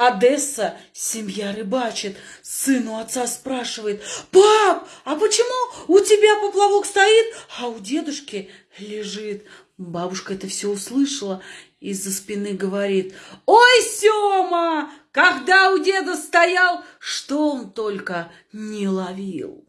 Одесса, семья рыбачит. Сын у отца спрашивает, пап, а почему у тебя поплавок стоит, а у дедушки лежит? Бабушка это все услышала, из-за спины говорит, ой, Сема, когда у деда стоял, что он только не ловил.